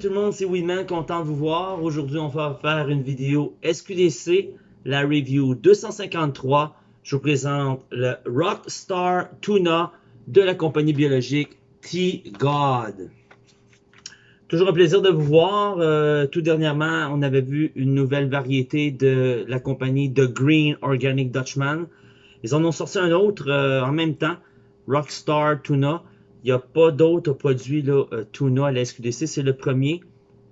tout le monde, c'est Winman, content de vous voir. Aujourd'hui, on va faire une vidéo SQDC, la review 253. Je vous présente le Rockstar Tuna de la compagnie biologique T-God. Toujours un plaisir de vous voir. Euh, tout dernièrement, on avait vu une nouvelle variété de la compagnie The Green Organic Dutchman. Ils en ont sorti un autre euh, en même temps, Rockstar Tuna. Il n'y a pas d'autres produits là, euh, tuna à la SQDC, c'est le premier.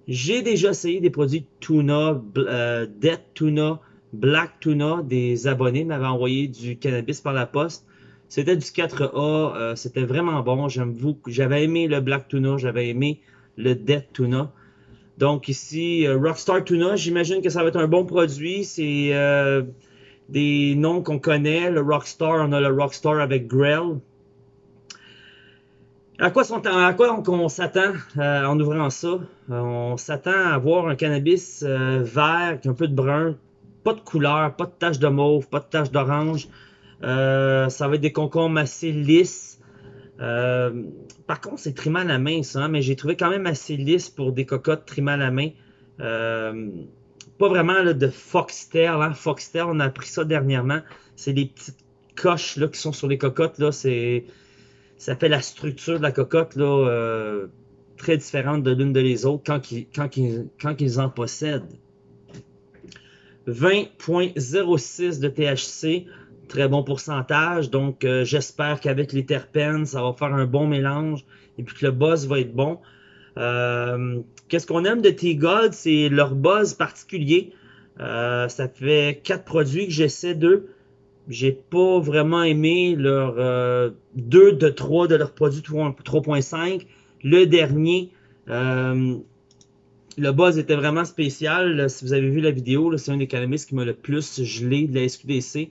J'ai déjà essayé des produits tuna, euh, Dead Tuna, Black Tuna. Des abonnés m'avaient envoyé du cannabis par la poste. C'était du 4A, euh, c'était vraiment bon. J'avais aimé le Black Tuna, j'avais aimé le Dead Tuna. Donc ici, Rockstar Tuna, j'imagine que ça va être un bon produit. C'est des noms qu'on connaît. Le Rockstar, on a le Rockstar avec Grell. À quoi, sont, à quoi on, s'attend euh, en ouvrant ça? Euh, on s'attend à voir un cannabis euh, vert, un peu de brun, pas de couleur, pas de taches de mauve, pas de taches d'orange. ça va être des concombres assez lisses. par contre, c'est trimé à la main, ça, hein, mais j'ai trouvé quand même assez lisse pour des cocottes trimées à la main. pas vraiment de foxtail. Hein. Foxtail, on a appris ça dernièrement. C'est des petites coches là, qui sont sur les cocottes. là. C'est ça fait la structure de la cocotte là, euh, très différente de l'une de les autres quand ils, quand, quand ils en possèdent. 20.06 de THC, très bon pourcentage. Donc, euh, j'espère qu'avec les terpènes, ça va faire un bon mélange et puis que le buzz va être bon. Euh, qu'est-ce qu'on aime de T-God? C'est leur buzz particulier. ça fait quatre produits que j'essaie d'eux. J'ai pas vraiment aimé leur 2 euh, de 3 de leurs produits 3.5. Le dernier, euh, le buzz était vraiment spécial. si vous avez vu la vidéo, c'est un des économiste qui m'a le plus gelé de la SQDC.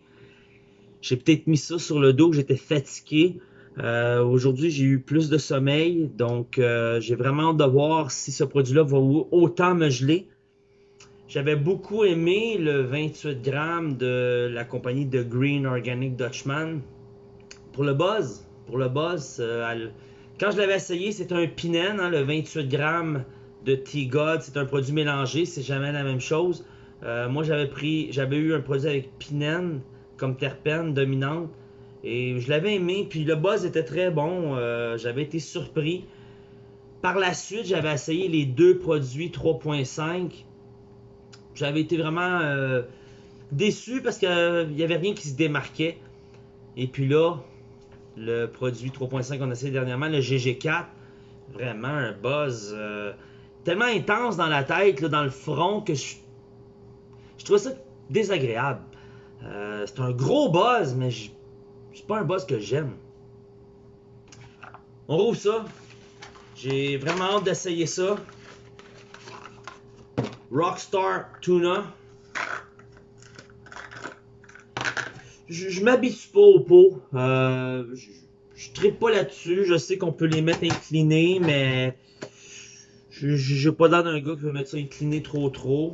J'ai peut-être mis ça sur le dos, j'étais fatigué. Euh, aujourd'hui, j'ai eu plus de sommeil, donc j'ai vraiment hâte de voir si ce produit-là va autant me geler. J'avais beaucoup aimé le 28 grammes de la compagnie de Green Organic Dutchman. Pour le buzz, pour le buzz, euh, quand je l'avais essayé, c'était un Pinen, hein, le 28 grammes de T-God. C'est un produit mélangé, c'est jamais la même chose. Euh, moi, j'avais pris, j'avais eu un produit avec Pinen comme terpène dominante. Et je l'avais aimé, puis le buzz était très bon. Euh, j'avais été surpris. Par la suite, j'avais essayé les deux produits 3.5 j'avais été vraiment euh, déçu parce qu'il n'y avait rien qui se démarquait. Et puis là, le produit 3.5 qu'on a essayé dernièrement, le GG4, vraiment un buzz euh, tellement intense dans la tête, dans le front, que je, je trouvais ça désagréable. Euh, c'est un gros buzz, mais c'est pas un buzz que j'aime. On rouvre ça. J'ai vraiment hâte d'essayer ça. Rockstar Tuna. Je, je m'habitue pas au pot. Euh, je, je pas là-dessus. Je sais qu'on peut les mettre inclinés, mais je n'ai pas l'air d'un gars qui veut mettre ça incliné trop trop.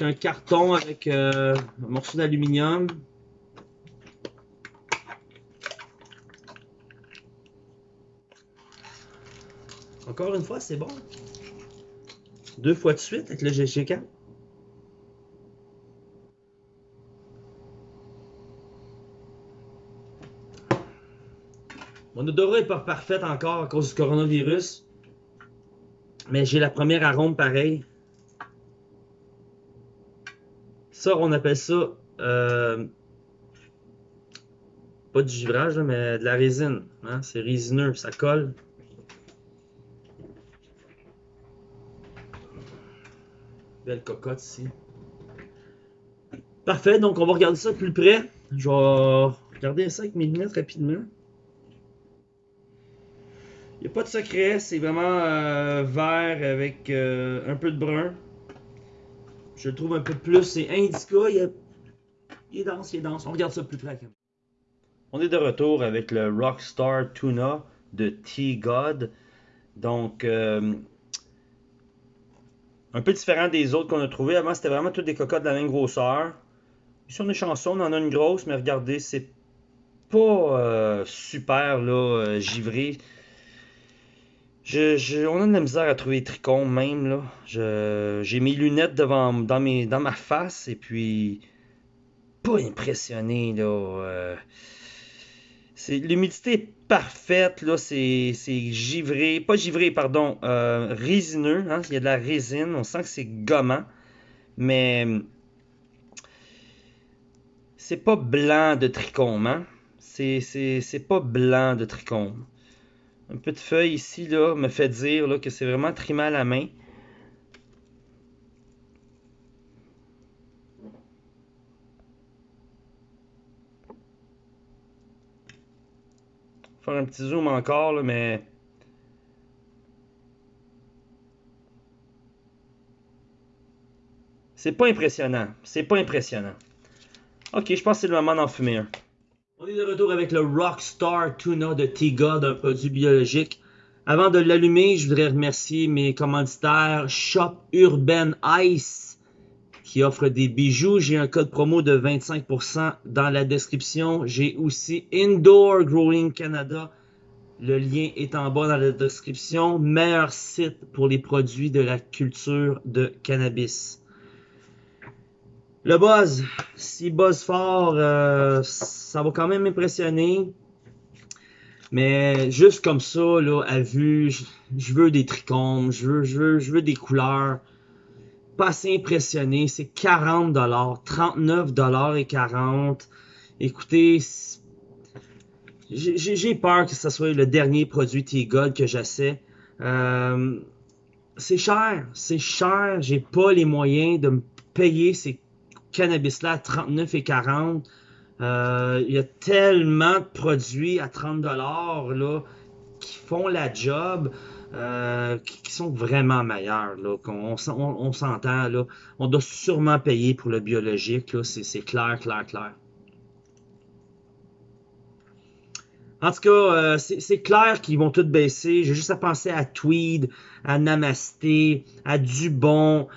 Un carton avec euh, un morceau d'aluminium. Encore une fois, c'est bon. Deux fois de suite avec le GG4. Mon odorat n'est pas parfait encore à cause du coronavirus. Mais j'ai la première arôme pareil. Ça, on appelle ça euh, pas du givrage, mais de la résine. Hein? C'est résineux, ça colle. Belle cocotte ici. Parfait, donc on va regarder ça de plus près. Je vais regarder ça avec mes lunettes rapidement. Il n'y a pas de secret, c'est vraiment euh, vert avec euh, un peu de brun. Je le trouve un peu plus, c'est indica, il, est dense, il est dense. On regarde ça plus près. On est de retour avec le Rockstar Tuna de T-God. Donc, euh, un peu différent des autres qu'on a trouvé. Avant, c'était vraiment toutes des cocottes de la même grosseur. Ici, on est on en a une grosse, mais regardez, c'est pas euh, super là, euh, givré. Je, on a de la misère à trouver les trichomes même là. J'ai mes lunettes devant dans, mes, dans ma face et puis pas impressionné là. Euh, l'humidité parfaite là, c'est givré, pas givré pardon, euh, résineux. Hein, il y a de la résine, on sent que c'est gommant, mais c'est pas blanc de trichome. Hein? C'est pas blanc de trichome. Un peu de feuille ici là, me fait dire là, que c'est vraiment trimé à la main. Faire un petit zoom encore, mais... C'est pas impressionnant. C'est pas impressionnant. Ok, je pense que c'est le moment d'en fumer un. On est de retour avec le Rockstar Tuna de T-God, un produit biologique. Avant de l'allumer, je voudrais remercier mes commanditaires Shop Urban Ice qui offre des bijoux. J'ai un code promo de 25% dans la description. J'ai aussi Indoor Growing Canada. Le lien est en bas dans la description. Meilleur site pour les produits de la culture de cannabis. Le buzz, si buzz fort, euh, ça va quand même m'impressionner. Mais juste comme ça, là, à vue, je, veux des trichomes, je veux, je, veux, je veux des couleurs. Pas assez impressionné, c'est 40 39 et 40. Écoutez, j'ai peur que ce soit le dernier produit T-God que j'essaie. Euh, c'est cher, c'est cher, j'ai pas les moyens de me payer ces cannabis-là à 39 et 40. Euh, il y a tellement de produits à 30 là qui font la job, euh, qui, sont vraiment meilleurs. On, s'entend. On doit sûrement payer pour le biologique, c'est clair, clair, clair. En tout cas, euh, c'est clair qu'ils vont tous baisser. J'ai juste à penser à Tweed, à Namasté, à Dubon,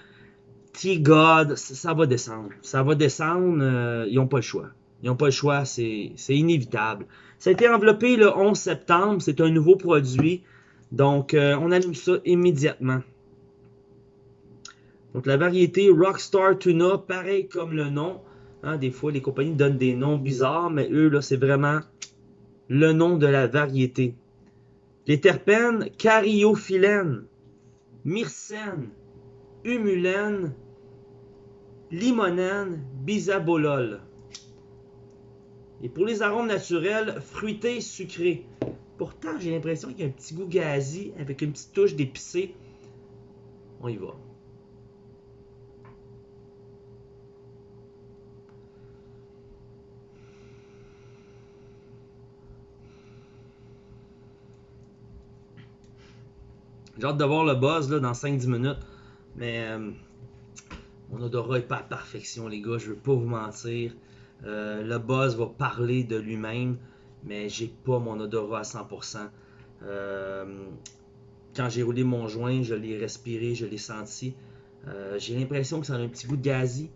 T-God, ça va descendre. Ça va descendre, euh, ils n'ont pas le choix. Ils n'ont pas le choix, c'est inévitable. Ça a été enveloppé le 11 septembre, c'est un nouveau produit. Donc, euh, on allume ça immédiatement. Donc, la variété Rockstar Tuna, pareil comme le nom. Hein, des fois, les compagnies donnent des noms bizarres, mais eux, là, c'est vraiment le nom de la variété. Les terpènes, cariophyllène, myrcène, humulène, limonène, bisabolol. Et pour les arômes naturels, fruités, sucrés. Pourtant, j'ai l'impression qu'il y a un petit goût gazi avec une petite touche d'épicé. On y va. J'ai hâte de voir le buzz là, dans 5-10 minutes. Mais euh, mon odorat n'est pas à perfection, les gars. Je veux pas vous mentir. Euh, le buzz va parler de lui-même, mais j'ai pas mon odorat à 100%. Euh, quand j'ai roulé mon joint, je l'ai respiré, je l'ai senti. j'ai l'impression que ça a un petit goût de gazi.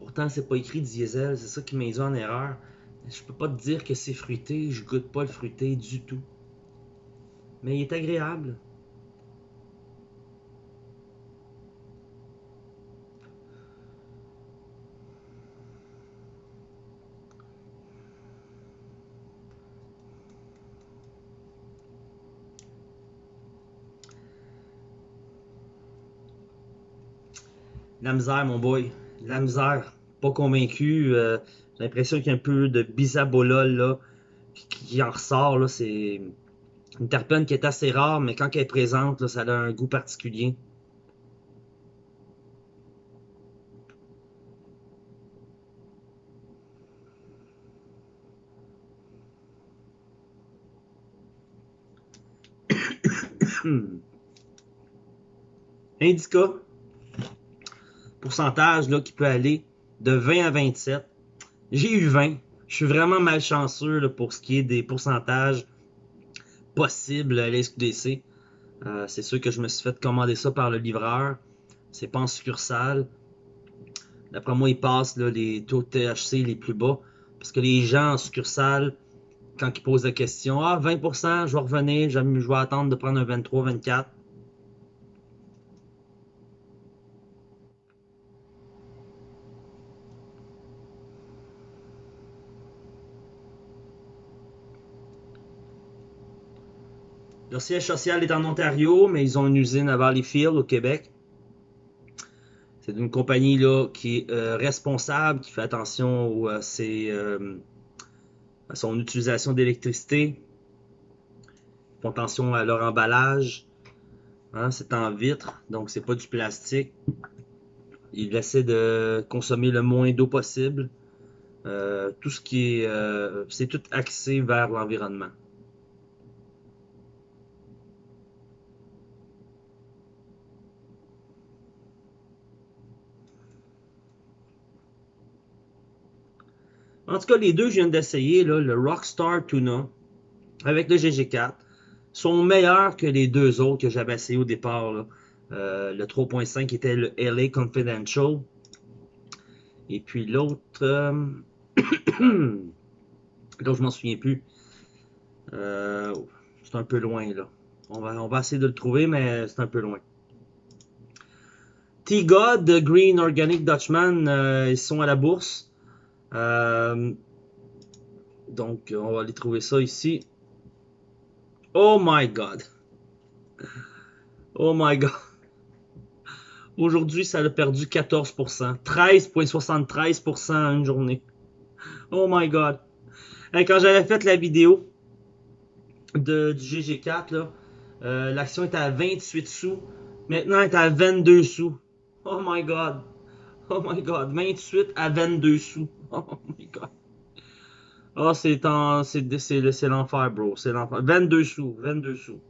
Pourtant, c'est pas écrit diesel, c'est ça qui m'a en erreur. Je peux pas te dire que c'est fruité, je goûte pas le fruité du tout. Mais il est agréable. La misère, mon boy. La misère. Pas convaincu. Euh, j'ai l'impression qu'il y a un peu de bisabolol là, qui, en ressort. Là. C'est une terpène qui est assez rare, mais quand elle est présente, ça a un goût particulier. Indica, pourcentage là, qui peut aller de 20 à 27. J'ai eu 20. Je suis vraiment malchanceux pour ce qui est des pourcentages possibles à l'SQDC. Euh, c'est sûr que je me suis fait commander ça par le livreur. C'est pas en succursale. D'après moi, ils passent les taux de THC les plus bas. Parce que les gens en succursale quand ils posent la question, ah, 20%, je vais revenir, je vais attendre de prendre un 23, 24. Leur siège social est en Ontario, mais ils ont une usine à Valleyfield, au Québec. C'est une compagnie là, qui est euh, responsable, qui fait attention à, euh, à son utilisation d'électricité. Ils font attention à leur emballage. Hein, c'est en vitre, donc c'est pas du plastique. Ils essaient de consommer le moins d'eau possible. Euh, tout ce qui est. c'est tout axé vers l'environnement. En tout cas, les deux, je viens d'essayer, le Rockstar Tuna avec le GG4, sont meilleurs que les deux autres que j'avais essayé au départ. Euh, le 3.5 était le LA Confidential. Et puis l'autre, euh... je m'en souviens plus. Euh, c'est un peu loin là. On va, on va essayer de le trouver, mais c'est un peu loin. T-God, Green Organic Dutchman, euh, ils sont à la bourse. Euh, donc, on va aller trouver ça ici. Oh my God. Oh my God. Aujourd'hui, ça a perdu 14%. 13,73% en une journée. Oh my God. quand j'avais fait la vidéo de, du GG4, euh, l'action était à 28 sous. Maintenant, elle est à 22 sous. Oh my God. Oh my God. 28 à 22 sous. Oh my god. Oh, c'est c'est l'enfer, bro. C'est l'enfer. 22 sous. 22 sous.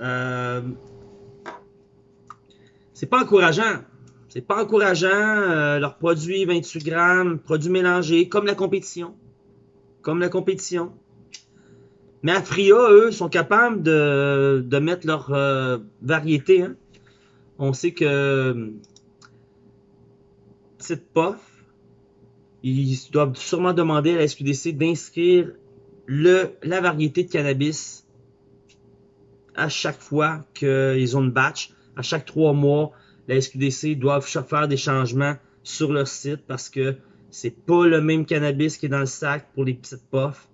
Euh, c'est pas encourageant. C'est pas encourageant. Euh, leurs produits 28 grammes, produits mélangés, comme la compétition. Comme la compétition. Mais Afria, eux, sont capables de, de mettre leur euh, variété. Hein. On sait que cette pof, ils doivent sûrement demander à la SQDC d'inscrire la variété de cannabis à chaque fois qu'ils ont une batch. À chaque trois mois, la SQDC doivent faire des changements sur leur site parce que c'est pas le même cannabis qui est dans le sac pour les petites puffs.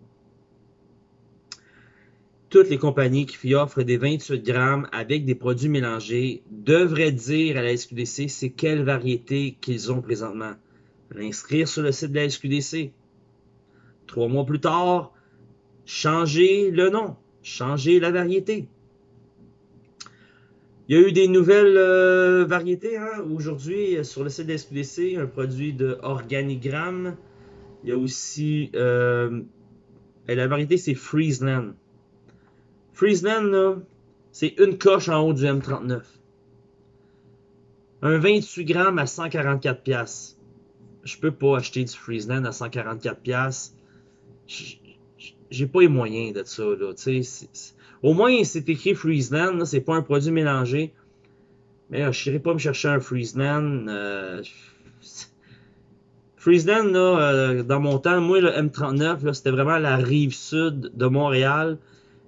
Toutes les compagnies qui offrent des 28 grammes avec des produits mélangés devraient dire à la SQDC c'est quelle variété qu'ils ont présentement l'inscrire sur le site de la SQDC. Trois mois plus tard, changer le nom, changer la variété. Il y a eu des nouvelles euh, variétés hein. aujourd'hui sur le site de la SQDC, un produit de Organigramme. Il y a aussi euh, la variété c'est Friesland. Friesland, c'est une coche en haut du M39. Un 28 grammes à 144 pièces je peux pas acheter du Friesland à 144$. J'ai pas les moyens de ça. Là, Au moins, c'est écrit Friesland, c'est pas un produit mélangé. Mais je n'irai pas me chercher un Friesland. Euh, Friesland, là, euh, dans mon temps, moi, le M39, c'était vraiment la rive sud de Montréal.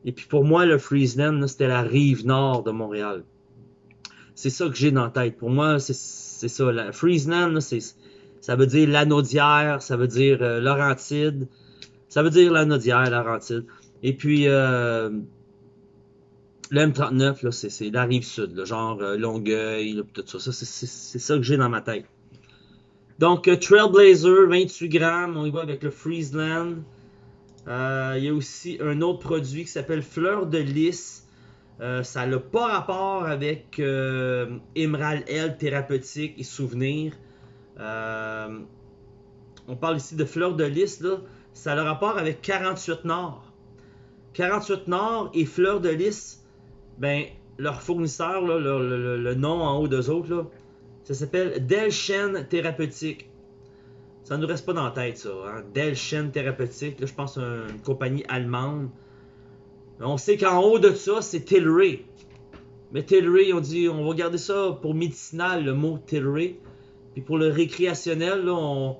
Et puis pour moi, le Friesland, c'était la rive nord de Montréal. C'est ça que j'ai dans la tête. Pour moi, c'est ça. La Friesland, ça veut dire l'anodière, ça veut dire euh, Laurentide, ça veut dire l'anodière, Laurentide. Et puis, euh, le M39, c'est la rive sud, le genre euh, Longueuil, tout ça. c'est ça que j'ai dans ma tête. Donc, Trailblazer, 28 grammes, on y va avec le Friesland. Il y a aussi un autre produit qui s'appelle Fleur de Lys. ça n'a pas rapport avec Emerald L thérapeutique et souvenirs. Euh, on parle ici de fleur de lys, là. Ça a rapport avec 48 Nord. 48 Nord et fleur de lys, ben, leur fournisseur, le, nom en haut d'eux autres, ça s'appelle Delchen Thérapeutique. Ça nous reste pas dans la tête, ça. Hein? Delchen Thérapeutique, là, je pense une compagnie allemande. On sait qu'en haut de ça, c'est Tilray. Mais Tilray, on dit, on va garder ça pour médicinal, le mot Tilray. Puis pour le récréationnel, on,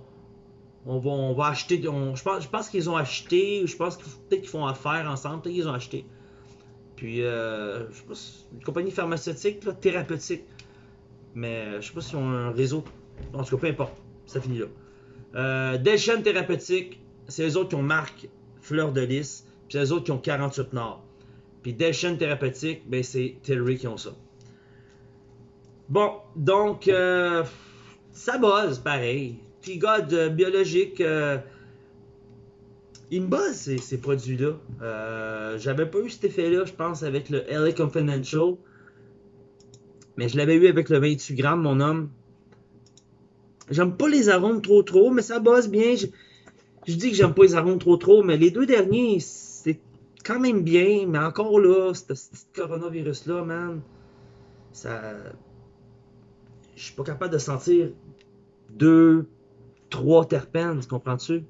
On va, on va acheter. je pense, je pense qu'ils ont acheté, je pense peut-être qu'ils font affaire ensemble, peut-être qu'ils ont acheté. Puis, euh, je sais pas, une compagnie pharmaceutique, là, thérapeutique. Mais euh, je sais pas s'ils ont un réseau. En tout cas, peu importe. Ça finit là. Euh, Delchen Thérapeutique, c'est eux autres qui ont marque Fleur de Lys. Puis eux autres qui ont 48 Nord. Puis Delchen Thérapeutique, ben c'est Tilray qui ont ça. Bon, donc, euh, ça buzz pareil. Puis God euh, biologique, il me buzz ces, ces produits-là. Euh, J'avais pas eu cet effet-là, je pense, avec le LA Confidential. Mais je l'avais eu avec le 28 grammes, mon homme. J'aime pas les arômes trop trop, mais ça bosse bien. Je, dis que j'aime pas les arômes trop trop, mais les deux derniers, c'est quand même bien. Mais encore là, ce petit coronavirus-là, man, ça. Je suis pas capable de sentir deux, trois terpènes, comprends-tu?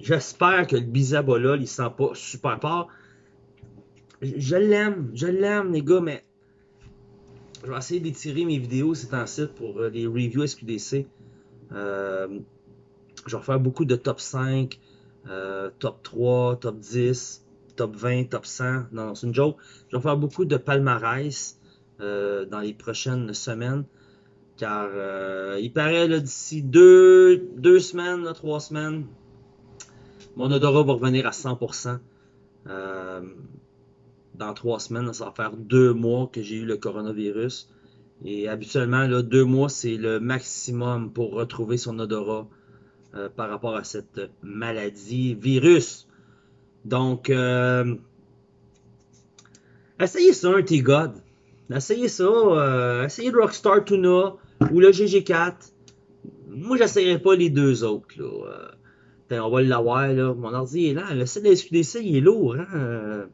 J'espère que le bisabolol, il sent pas super fort. Je l'aime, je l'aime, les gars, mais je vais essayer d'étirer mes vidéos, c'est un site pour euh, les reviews SQDC. Euh, je vais faire beaucoup de top 5, euh, top 3, top 10, top 20, top 100. Non, c'est une joke. Je vais faire beaucoup de palmarès euh, dans les prochaines semaines. Car euh, il paraît d'ici deux, deux semaines, trois semaines, mon odorat va revenir à 100%. Euh, dans trois semaines, ça va faire deux mois que j'ai eu le coronavirus. Et habituellement, là, deux mois, c'est le maximum pour retrouver son odorat euh, par rapport à cette maladie, virus. Donc, euh, essayez ça, un T-God. Essayez ça. Essayez le Rockstar Tuna ou le GG4. Moi, j'essayerai pas les deux autres. Euh, on va l'avoir. Là. Mon ordi est là. Le site de il est lourd. Hein? Euh,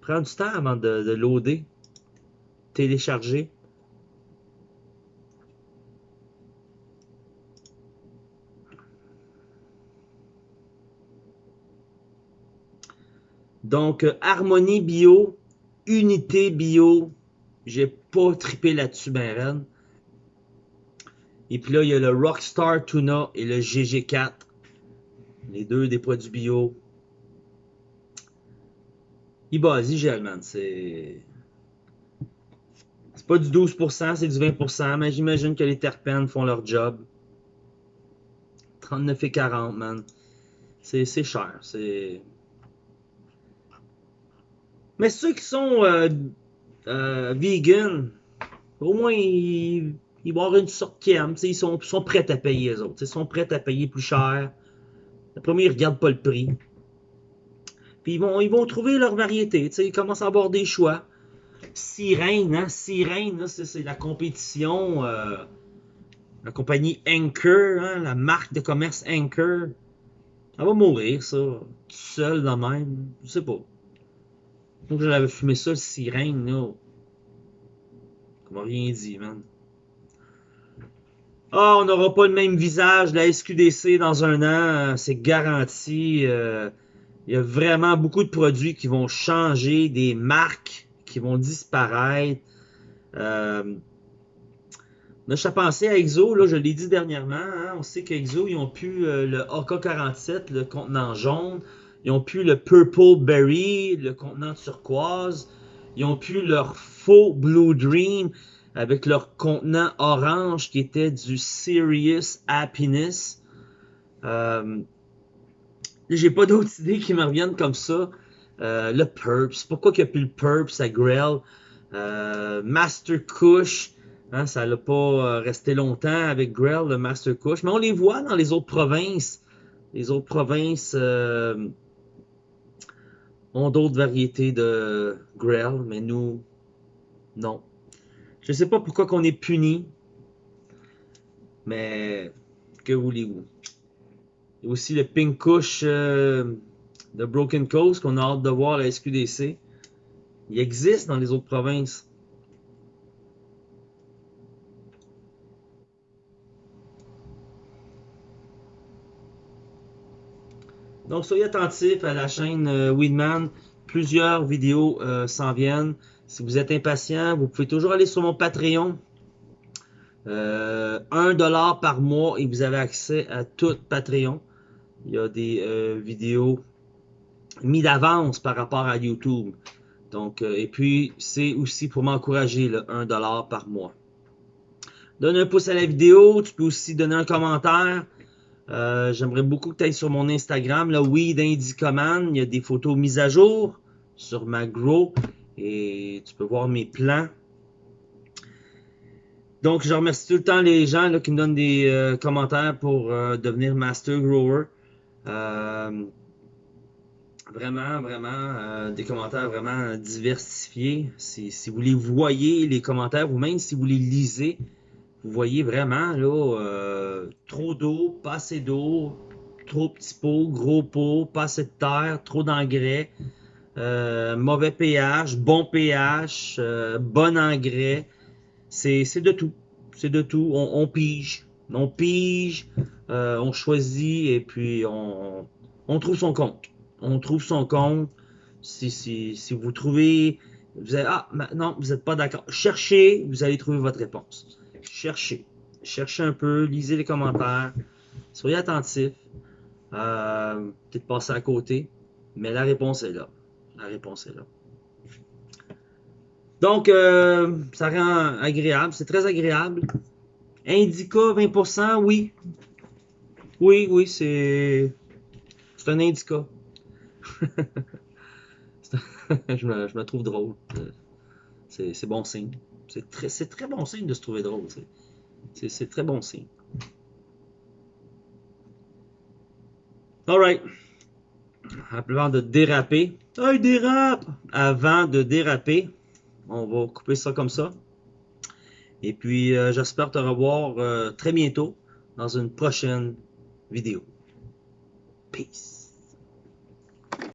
prend du temps avant de, de loader. Télécharger. Donc, euh, Harmonie Bio, Unité Bio, j'ai pas trippé là-dessus, ben raide. Et puis là, il y a le Rockstar Tuna et le GG4. Les deux des produits bio. Il base, il gèle, man. C'est. C'est pas du 12%, c'est du 20%, mais j'imagine que les terpènes font leur job. 39 et 40, man. C'est cher. C'est. Mais ceux qui sont euh, euh, vegan, au moins ils, ils vont une sorte qui aime. Ils sont, sont prêts à payer les autres. Ils sont prêts à payer plus cher. Le premier, ils regardent pas le prix. Puis ils vont, ils vont trouver leur variété. Ils commencent à avoir des choix. Sirène, hein? Sirène, c'est la compétition. Euh, la compagnie Anchor, hein? la marque de commerce Anchor. Elle va mourir, ça. Tout seul, de même. Je sais pas. Donc j'avais fumé ça, le sirène, là. Comment rien dit, man. Ah, on n'aura pas le même visage la SQDC dans un an, euh, c'est garanti. Euh, il y a vraiment beaucoup de produits qui vont changer, des marques qui vont disparaître. Euh, je pensé à Exo, là, je l'ai dit dernièrement. Hein, on sait qu'Exo, ils ont pu le AK-47, le contenant jaune. Ils ont pu le Purple Berry, le contenant turquoise. Ils ont pu leur faux Blue Dream avec leur contenant orange qui était du Serious Happiness. Euh, J'ai pas d'autres idées qui me reviennent comme ça. Euh, le Purps. Pourquoi qu'il n'y a plus le Purps à Grell? Euh, Master Kush. Hein, ça n'a pas euh, resté longtemps avec Grell, le Master Kush. Mais on les voit dans les autres provinces. Les autres provinces ont d'autres variétés de Grell, mais nous, non. Je sais pas pourquoi qu'on est puni, mais que voulez-vous? Il y a aussi le Pink Kush euh, de Broken Coast qu'on a hâte de voir à la SQDC. Il existe dans les autres provinces. Donc, soyez attentifs à la chaîne euh, Weedman. Plusieurs vidéos euh, s'en viennent. Si vous êtes impatient, vous pouvez toujours aller sur mon Patreon. Euh, 1$ par mois et vous avez accès à tout Patreon. Il y a des euh, vidéos mis d'avance par rapport à YouTube. Donc, euh, et puis, c'est aussi pour m'encourager, le 1$ par mois. Donne un pouce à la vidéo. Tu peux aussi donner un commentaire. Euh, J'aimerais beaucoup que tu ailles sur mon Instagram, là, Weed Indicoman. Il y a des photos mises à jour sur ma Grow et tu peux voir mes plans. Donc, je remercie tout le temps les gens là, qui me donnent des euh, commentaires pour euh, devenir Master Grower. Euh, vraiment, vraiment, des commentaires vraiment diversifiés. Si, vous les voyez, les commentaires, ou même si vous les lisez, vous voyez vraiment là, trop d'eau, pas assez d'eau, trop petit pot, gros pot, pas assez de terre, trop d'engrais, euh, mauvais pH, bon pH, euh, bon engrais. C'est de tout. C'est de tout. On, pige. On pige, euh, on choisit et puis on, trouve son compte. On trouve son compte. Si, vous trouvez, vous ah, non, vous n'êtes pas d'accord. Cherchez, vous allez trouver votre réponse cherchez. Cherchez un peu, lisez les commentaires, soyez attentifs. Peut-être passer à côté, mais la réponse est là. La réponse est là. Donc, euh, ça rend agréable, c'est très agréable. Indica 20%, oui. Oui, oui, c'est. C'est un indica. je, me, trouve drôle. C'est bon signe. C'est très, bon signe de se trouver drôle. C'est très bon signe. Alright. Avant de déraper. Ah, il dérape! Avant de déraper, on va couper ça comme ça. Et puis, euh, j'espère te revoir euh, très bientôt dans une prochaine vidéo. Peace.